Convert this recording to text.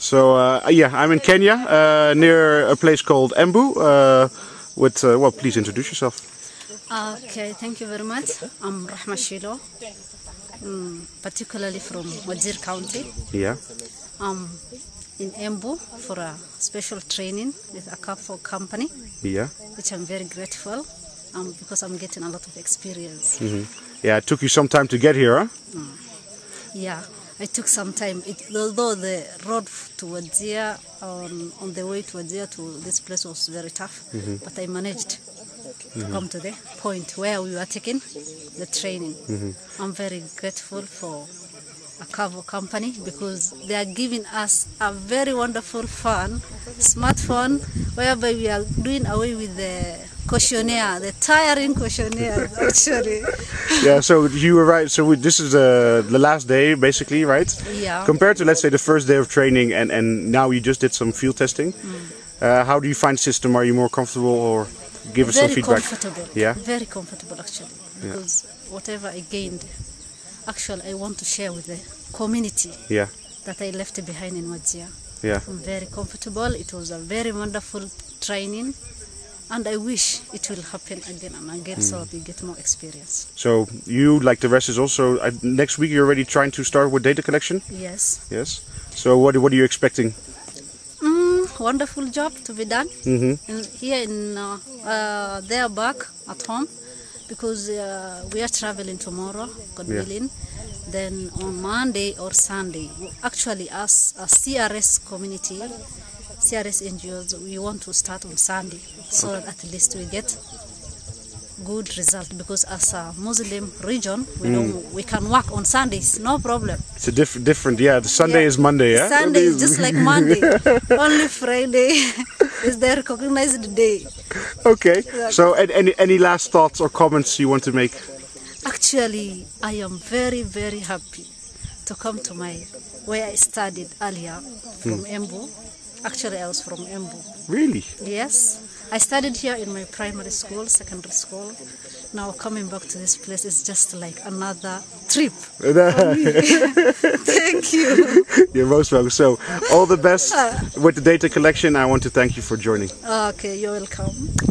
So uh, yeah, I'm in Kenya, uh, near a place called Embu. Uh, with uh, well, please introduce yourself. Okay, thank you very much. I'm Rahma Shilo, mm, particularly from Wajir County. Yeah. I'm in Embu for a special training with Akvo company, Yeah. which I'm very grateful um, because I'm getting a lot of experience. hmm Yeah. It took you some time to get here, huh? Yeah, I took some time. It, although the road to Wajir, on, on the way to Wajir to this place was very tough, Mhm. but I managed to Mhm. come to the point where we were taking the training. Mhm. I'm very grateful for Akvo company because they are giving us a very wonderful fun smartphone whereby we are doing away with the questionnaire, the tiring questionnaire actually. yeah. So you were right. So we, this is uh, the last day, basically, right? Yeah. Compared to let's say the first day of training, and and now you just did some field testing. Uh, how do you find the system? Are you more comfortable, or give us very some feedback? Very comfortable. Yeah. Very comfortable actually. Yeah. Because whatever I gained, actually I want to share with the community Yeah. that I left behind in Wajir. Yeah. I'm very comfortable. It was a very wonderful training and I wish it will happen again and again so Mm. that we get more experience. So you, like the rest, is also uh, next week. You're already trying to start with data collection. Yes. Yes. So what what are you expecting? Mm, wonderful job to be done. Mhm. In, here in uh, uh, there back at home because uh, we are traveling tomorrow, God Yeah. willing. Then on Monday or Sunday, actually as a CRS community, CRS NGOs, we want to start on Sunday so that at least we get good result because as a Muslim region, we Mm. know we can work on Sundays, no problem. It's a different, different. Yeah, the Sunday Yeah. is Monday. Yeah. Sunday is just like Monday. Only Friday is the recognized day. okay. So any any last thoughts or comments you want to make? Actually, I am very, very happy to come to my where I studied earlier from Hmm. Embu. Actually, I was from Embu. Really? Yes, I studied here in my primary school, secondary school. Now coming back to this place is just like another trip. Thank you. You're most welcome. So all the best with the data collection. I want to thank you for joining. Okay, you're welcome.